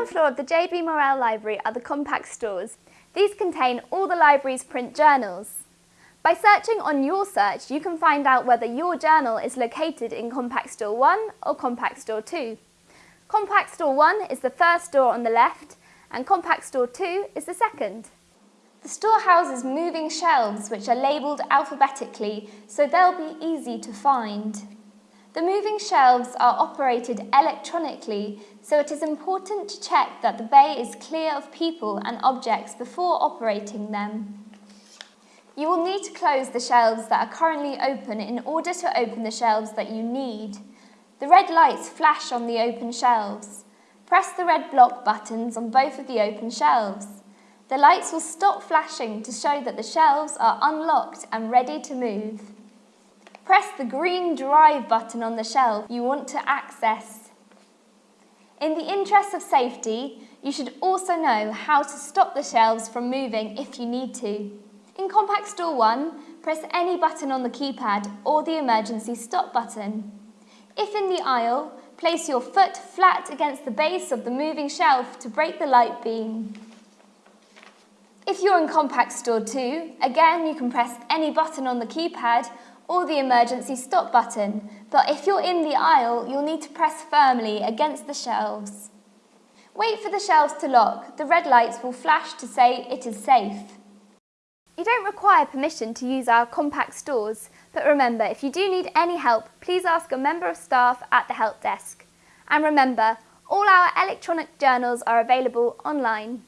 ground floor of the JB Morrell Library are the compact stores. These contain all the library's print journals. By searching on YorSearch, you can find out whether your journal is located in Compact Store 1 or Compact Store 2. Compact Store 1 is the first store on the left and Compact Store 2 is the second. The store houses moving shelves which are labelled alphabetically so they'll be easy to find. The moving shelves are operated electronically so it is important to check that the bay is clear of people and objects before operating them. You will need to close the shelves that are currently open in order to open the shelves that you need. The red lights flash on the open shelves. Press the red block buttons on both of the open shelves. The lights will stop flashing to show that the shelves are unlocked and ready to move. Press the green drive button on the shelf you want to access. In the interest of safety, you should also know how to stop the shelves from moving if you need to. In Compact Store 1, press any button on the keypad or the emergency stop button. If in the aisle, place your foot flat against the base of the moving shelf to break the light beam. If you're in Compact Store 2, again you can press any button on the keypad or the emergency stop button, but if you're in the aisle, you'll need to press firmly against the shelves. Wait for the shelves to lock. The red lights will flash to say it is safe. You don't require permission to use our compact stores, but remember, if you do need any help, please ask a member of staff at the help desk. And remember, all our electronic journals are available online.